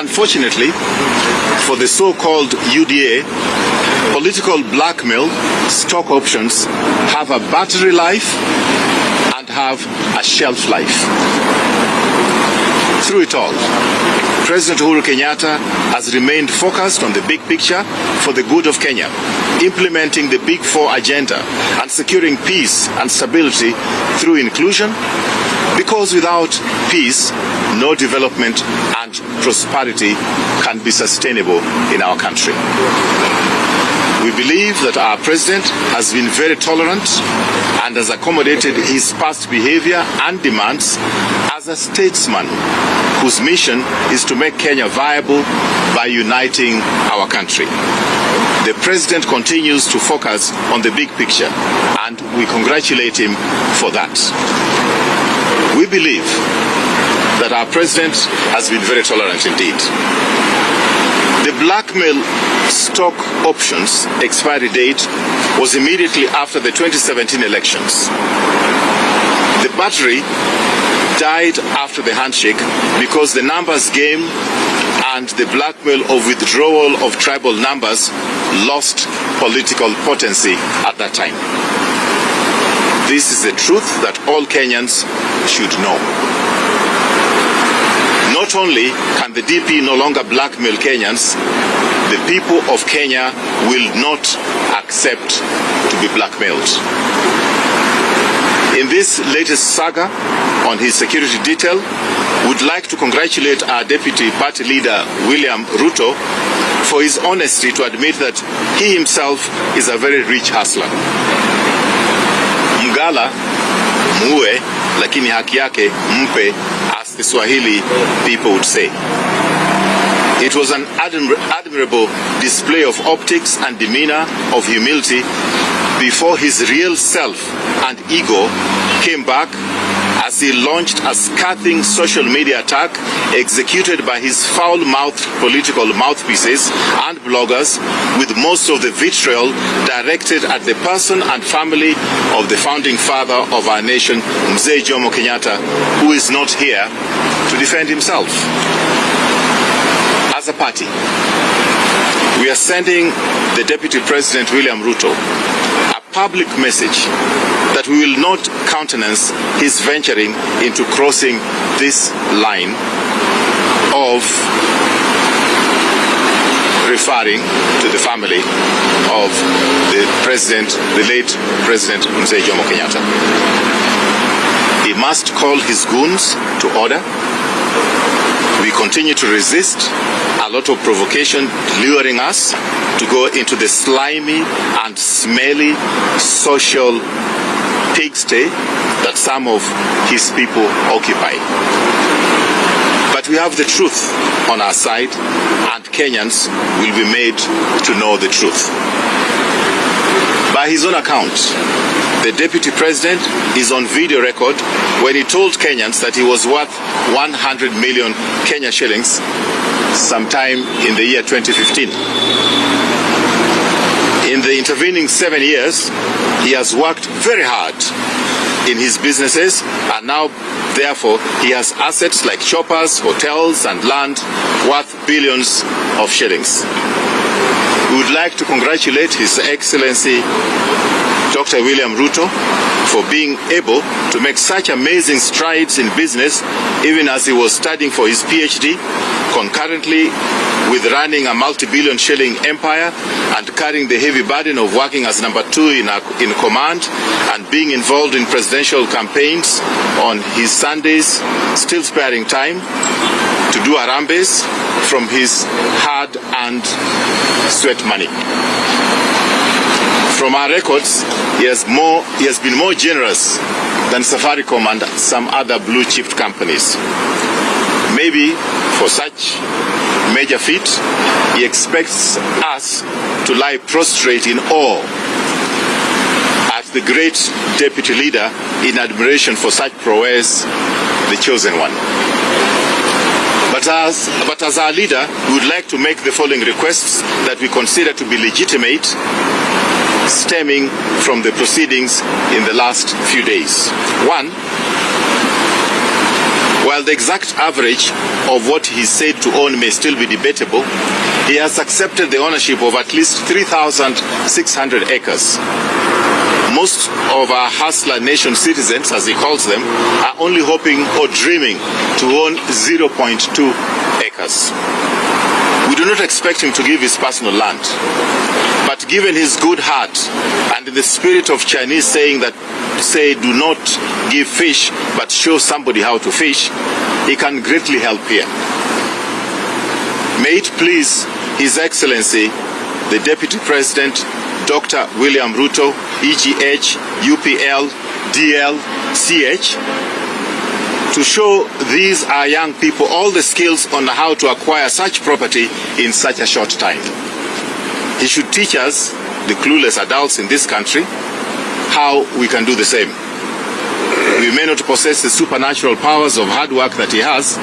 Unfortunately, for the so-called UDA, political blackmail stock options have a battery life and have a shelf life. Through it all, President Uhuru Kenyatta has remained focused on the big picture for the good of Kenya, implementing the Big Four agenda and securing peace and stability through inclusion, because without peace, no development and prosperity can be sustainable in our country. We believe that our president has been very tolerant and has accommodated his past behavior and demands as a statesman whose mission is to make Kenya viable by uniting our country. The president continues to focus on the big picture and we congratulate him for that. We believe that our president has been very tolerant indeed. The blackmail stock options expiry date was immediately after the 2017 elections. The battery died after the handshake because the numbers game and the blackmail of withdrawal of tribal numbers lost political potency at that time. This is the truth that all Kenyans should know. Not only can the DP no longer blackmail Kenyans, the people of Kenya will not accept to be blackmailed. In this latest saga on his security detail, would like to congratulate our deputy party leader William Ruto for his honesty to admit that he himself is a very rich hustler. Mgala muue, lakini haki yake mpe, as the Swahili people would say. It was an admir admirable display of optics and demeanor of humility before his real self and ego came back as he launched a scathing social media attack executed by his foul-mouthed political mouthpieces and bloggers with most of the vitriol directed at the person and family of the founding father of our nation, Mzee Jomo Kenyatta, who is not here to defend himself. As a party, we are sending the Deputy President William Ruto a public message that we will not countenance his venturing into crossing this line of referring to the family of the president, the late President Mzee Jomo Kenyatta. He must call his goons to order. We continue to resist a lot of provocation luring us to go into the slimy and smelly social pigsty that some of his people occupy. But we have the truth on our side, and Kenyans will be made to know the truth. By his own account, the deputy president is on video record when he told Kenyans that he was worth 100 million Kenya shillings sometime in the year 2015. The intervening seven years, he has worked very hard in his businesses and now therefore he has assets like shoppers, hotels and land worth billions of shillings. We would like to congratulate His Excellency Dr. William Ruto for being able to make such amazing strides in business even as he was studying for his PhD, concurrently with running a multi-billion shilling empire and carrying the heavy burden of working as number two in, a, in command and being involved in presidential campaigns on his Sundays, still sparing time to do Harambees from his hard and sweat money. From our records, he has, more, he has been more generous than Safaricom and some other blue chip companies. Maybe for such major feat, he expects us to lie prostrate in awe at the great deputy leader in admiration for such prowess, the chosen one. But as, but as our leader, we would like to make the following requests that we consider to be legitimate, stemming from the proceedings in the last few days. One, While the exact average of what he said to own may still be debatable, he has accepted the ownership of at least 3,600 acres. Most of our hustler nation citizens, as he calls them, are only hoping or dreaming to own 0.2 acres. We do not expect him to give his personal land. But given his good heart and the spirit of Chinese saying that say do not give fish but show somebody how to fish, he can greatly help here. May it please His Excellency, the Deputy President, Dr. William Ruto, EGH, UPL, DL, CH, to show these our young people all the skills on how to acquire such property in such a short time. He should teach us, the clueless adults in this country, how we can do the same. We may not possess the supernatural powers of hard work that he has,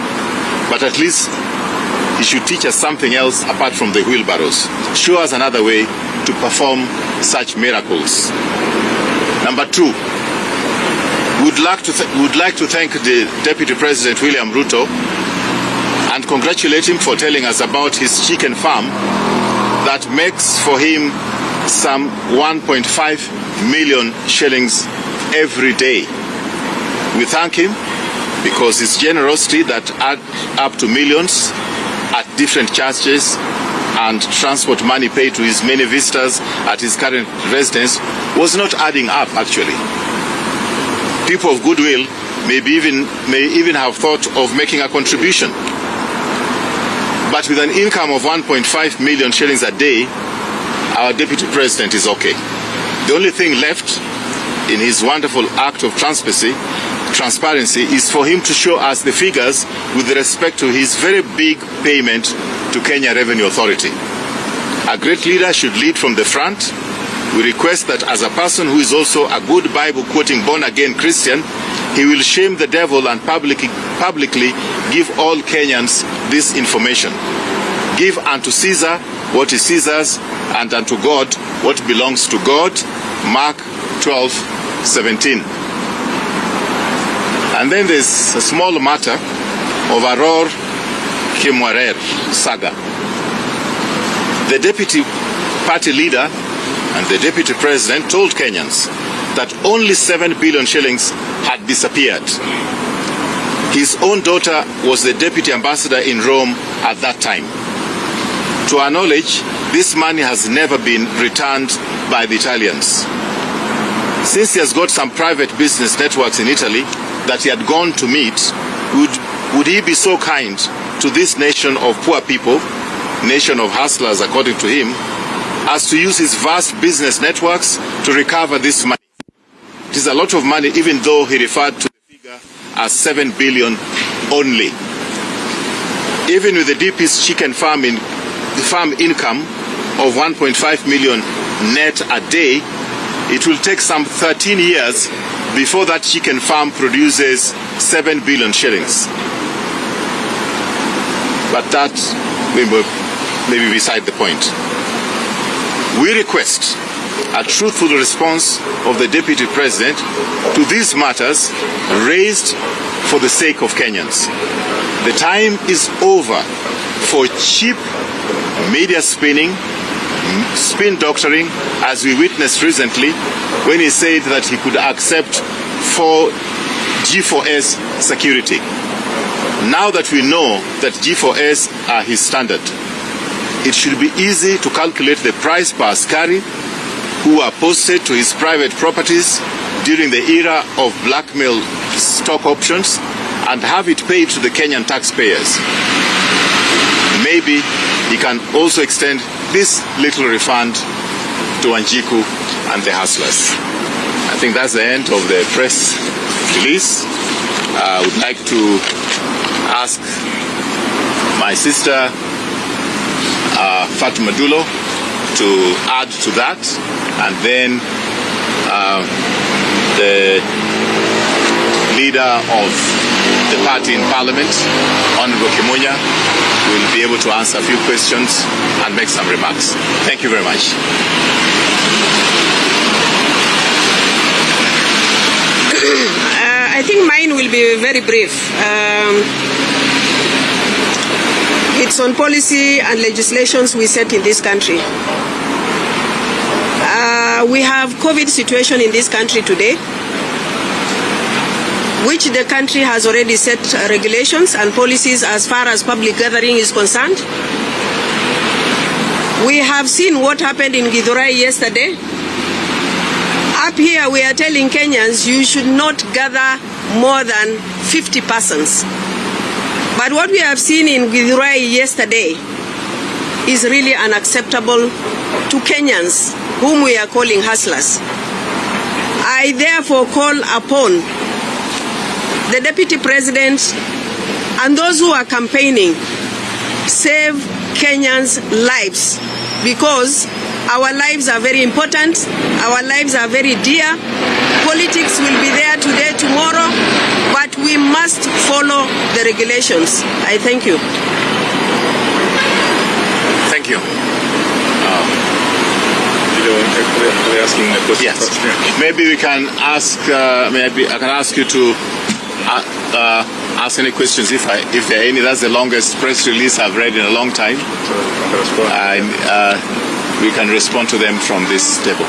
but at least he should teach us something else apart from the wheelbarrows. Show us another way to perform such miracles. Number two, would like to would like to thank the Deputy President William Ruto and congratulate him for telling us about his chicken farm that makes for him some 1.5 million shillings every day. We thank him because his generosity that add up to millions at different churches and transport money paid to his many visitors at his current residence was not adding up actually people of goodwill may even, may even have thought of making a contribution. But with an income of 1.5 million shillings a day, our deputy president is okay. The only thing left in his wonderful act of transparency, transparency is for him to show us the figures with respect to his very big payment to Kenya Revenue Authority. A great leader should lead from the front we request that as a person who is also a good Bible quoting born again Christian, he will shame the devil and publicly, publicly give all Kenyans this information. Give unto Caesar what is Caesar's, and unto God what belongs to God. Mark 12, 17. And then there's a small matter of Arror Kimwarer saga. The deputy party leader and the deputy president told Kenyans that only 7 billion shillings had disappeared. His own daughter was the deputy ambassador in Rome at that time. To our knowledge, this money has never been returned by the Italians. Since he has got some private business networks in Italy that he had gone to meet, would, would he be so kind to this nation of poor people, nation of hustlers according to him, as to use his vast business networks to recover this money. It is a lot of money, even though he referred to the figure as 7 billion only. Even with the deepest chicken farm, in, farm income of 1.5 million net a day, it will take some 13 years before that chicken farm produces 7 billion shillings. But that may be beside the point. We request a truthful response of the Deputy President to these matters raised for the sake of Kenyans. The time is over for cheap media spinning, spin doctoring, as we witnessed recently when he said that he could accept for G4S security. Now that we know that G4S are his standard, it should be easy to calculate the price per askari who are posted to his private properties during the era of blackmail stock options and have it paid to the Kenyan taxpayers. Maybe he can also extend this little refund to Wanjiku and the hustlers. I think that's the end of the press release. I would like to ask my sister uh, Fatuma Dullo to add to that. And then uh, the leader of the party in parliament, Honorable Kimunya, will be able to answer a few questions and make some remarks. Thank you very much. Uh, I think mine will be very brief. Um, it's on policy and legislations we set in this country. Uh, we have COVID situation in this country today, which the country has already set regulations and policies as far as public gathering is concerned. We have seen what happened in Githurai yesterday. Up here, we are telling Kenyans you should not gather more than 50 persons. But what we have seen in Githurai yesterday is really unacceptable to Kenyans, whom we are calling hustlers. I therefore call upon the Deputy President and those who are campaigning, save Kenyans' lives because our lives are very important, our lives are very dear. Politics will be there today, tomorrow, but we must follow the regulations. I thank you. Thank you. They're asking a question Yes. Maybe we can ask. Uh, maybe I can ask you to uh, uh, ask any questions if I, if there are any. That's the longest press release I've read in a long time, So, I'll respond. and uh, we can respond to them from this table.